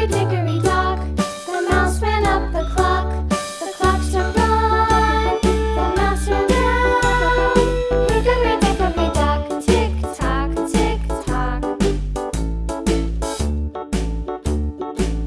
hickory dickory.